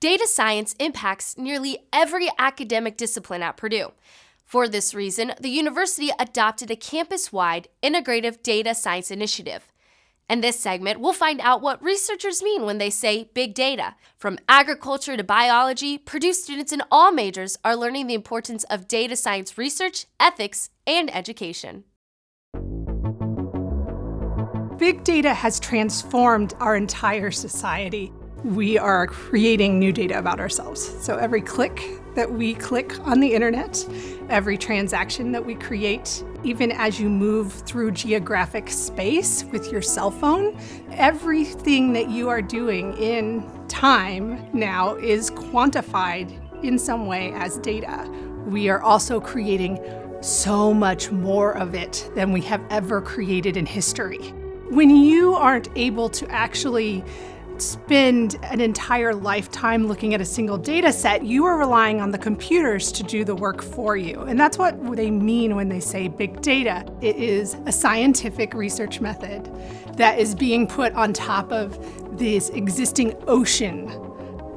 Data science impacts nearly every academic discipline at Purdue. For this reason, the university adopted a campus-wide integrative data science initiative. In this segment, we'll find out what researchers mean when they say big data. From agriculture to biology, Purdue students in all majors are learning the importance of data science research, ethics, and education. Big data has transformed our entire society. We are creating new data about ourselves. So every click that we click on the internet, every transaction that we create, even as you move through geographic space with your cell phone, everything that you are doing in time now is quantified in some way as data. We are also creating so much more of it than we have ever created in history. When you aren't able to actually spend an entire lifetime looking at a single data set, you are relying on the computers to do the work for you. And that's what they mean when they say big data. It is a scientific research method that is being put on top of this existing ocean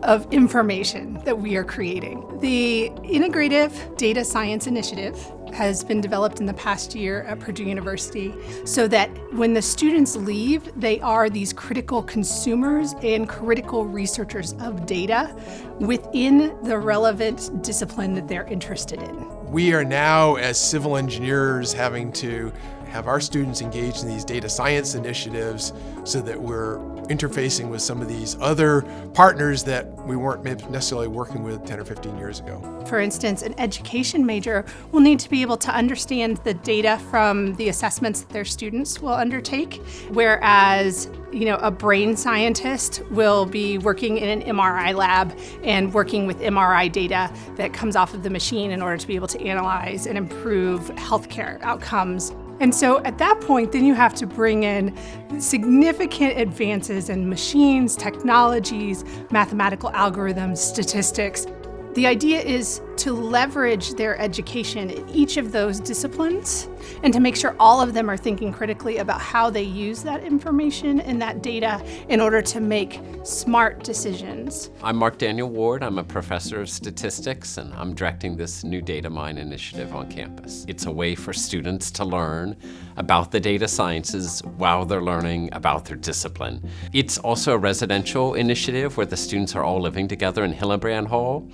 of information that we are creating. The Integrative Data Science Initiative has been developed in the past year at Purdue University so that when the students leave, they are these critical consumers and critical researchers of data within the relevant discipline that they're interested in. We are now, as civil engineers, having to have our students engaged in these data science initiatives so that we're interfacing with some of these other partners that we weren't necessarily working with 10 or 15 years ago. For instance, an education major will need to be able to understand the data from the assessments that their students will undertake, whereas you know, a brain scientist will be working in an MRI lab and working with MRI data that comes off of the machine in order to be able to analyze and improve healthcare outcomes and so at that point, then you have to bring in significant advances in machines, technologies, mathematical algorithms, statistics. The idea is to leverage their education in each of those disciplines and to make sure all of them are thinking critically about how they use that information and that data in order to make smart decisions. I'm Mark Daniel Ward. I'm a professor of statistics and I'm directing this new data mine initiative on campus. It's a way for students to learn about the data sciences while they're learning about their discipline. It's also a residential initiative where the students are all living together in Hillenbrand Hall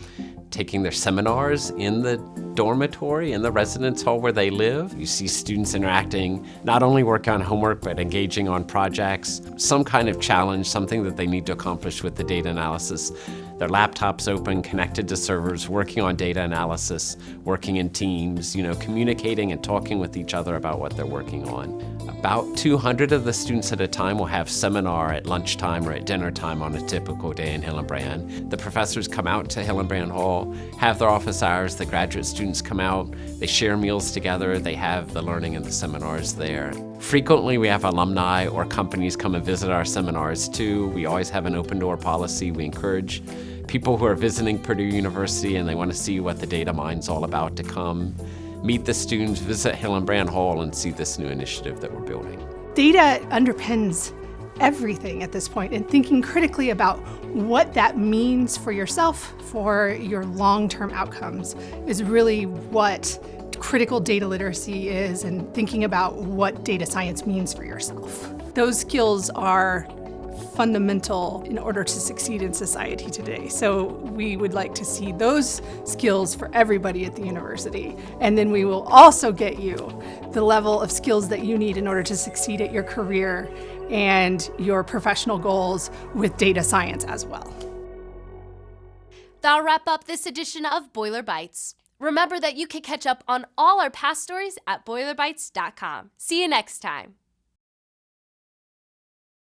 taking their seminars in the dormitory, in the residence hall where they live. You see students interacting, not only working on homework, but engaging on projects, some kind of challenge, something that they need to accomplish with the data analysis. Their laptops open, connected to servers, working on data analysis, working in teams, you know, communicating and talking with each other about what they're working on. About 200 of the students at a time will have seminar at lunchtime or at dinner time on a typical day in Hillenbrand. The professors come out to Hillenbrand Hall, have their office hours, the graduate students come out, they share meals together, they have the learning and the seminars there. Frequently we have alumni or companies come and visit our seminars too. We always have an open door policy. We encourage people who are visiting Purdue University and they want to see what the data mine's all about to come meet the students, visit Hillenbrand Hall, and see this new initiative that we're building. Data underpins everything at this point and thinking critically about what that means for yourself, for your long-term outcomes is really what critical data literacy is and thinking about what data science means for yourself. Those skills are fundamental in order to succeed in society today. So we would like to see those skills for everybody at the university. And then we will also get you the level of skills that you need in order to succeed at your career and your professional goals with data science as well. That'll wrap up this edition of Boiler Bites. Remember that you can catch up on all our past stories at boilerbites.com. See you next time.